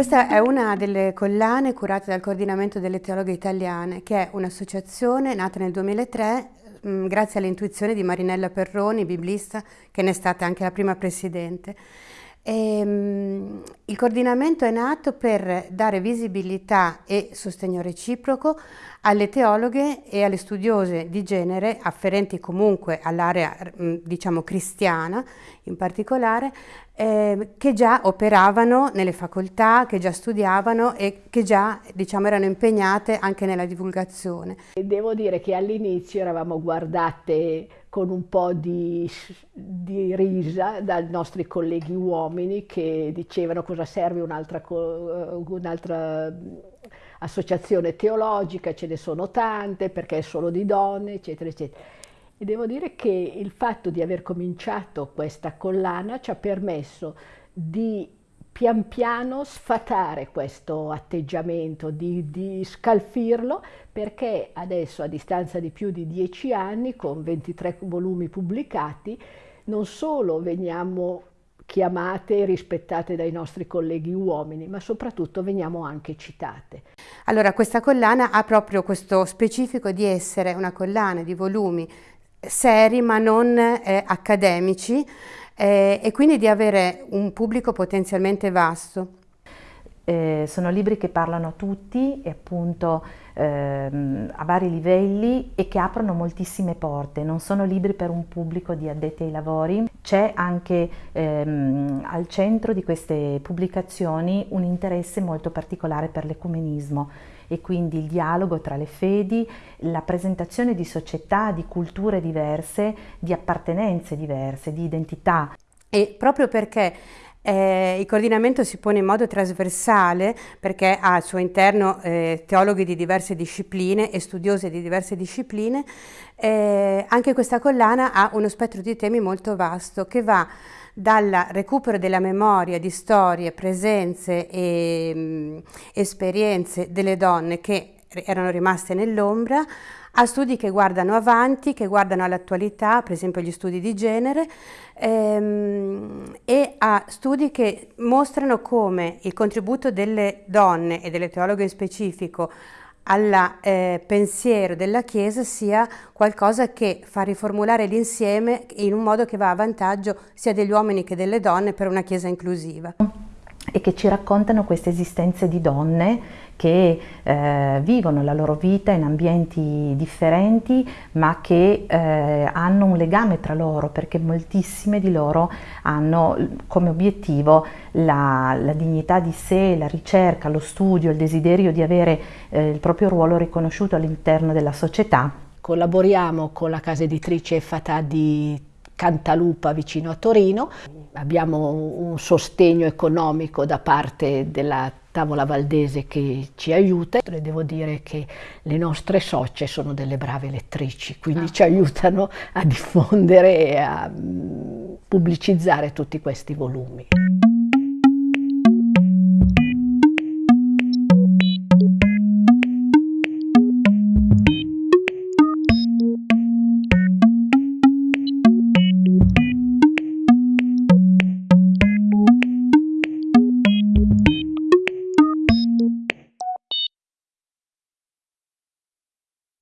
Questa è una delle collane curate dal Coordinamento delle Teologhe Italiane, che è un'associazione nata nel 2003 mh, grazie all'intuizione di Marinella Perroni, biblista, che ne è stata anche la prima presidente. E, mh, il coordinamento è nato per dare visibilità e sostegno reciproco alle teologhe e alle studiose di genere afferenti comunque all'area diciamo cristiana in particolare eh, che già operavano nelle facoltà, che già studiavano e che già diciamo, erano impegnate anche nella divulgazione. Devo dire che all'inizio eravamo guardate con un po' di, di, risa dai nostri colleghi uomini che dicevano cosa serve un'altra un associazione teologica, ce ne sono tante perché è solo di donne, eccetera, eccetera. E devo dire che il fatto di aver cominciato questa collana ci ha permesso di pian piano sfatare questo atteggiamento, di, di, scalfirlo, perché adesso a distanza di più di dieci anni, con 23 volumi pubblicati, non solo veniamo chiamate e rispettate dai nostri colleghi uomini, ma soprattutto veniamo anche citate. Allora, questa collana ha proprio questo specifico di essere una collana di volumi seri ma non eh, accademici eh, e quindi di avere un pubblico potenzialmente vasto. Eh, sono libri che parlano a tutti e appunto ehm, a vari livelli e che aprono moltissime porte, non sono libri per un pubblico di addetti ai lavori, c'è anche ehm, al centro di queste pubblicazioni un interesse molto particolare per l'ecumenismo e quindi il dialogo tra le fedi, la presentazione di società, di culture diverse, di appartenenze diverse, di identità. E proprio perché eh, il coordinamento si pone in modo trasversale perché ha al suo interno eh, teologhi di diverse discipline e studiose di diverse discipline. Eh, anche questa collana ha uno spettro di temi molto vasto che va dal recupero della memoria di storie, presenze e mh, mm, esperienze delle donne che erano rimaste nell'ombra a studi che guardano avanti, che guardano all'attualità, per esempio gli studi di genere, ehm, e a studi che mostrano come il contributo delle donne e delle teologhe in specifico al eh, pensiero della Chiesa sia qualcosa che fa riformulare l'insieme in un modo che va a vantaggio sia degli uomini che delle donne per una Chiesa inclusiva. E che ci raccontano queste esistenze di donne che eh, vivono la loro vita in ambienti differenti ma che eh, hanno un legame tra loro perché moltissime di loro hanno come obiettivo la, la dignità di sé, la ricerca, lo studio, il desiderio di avere eh, il proprio ruolo riconosciuto all'interno della società. Collaboriamo con la casa editrice Fatà di Cantalupa vicino a Torino. Abbiamo un sostegno economico da parte della tavola valdese che ci aiuta e devo dire che le nostre socie sono delle brave lettrici, quindi ah. ci aiutano a diffondere e a mm, pubblicizzare tutti questi volumi.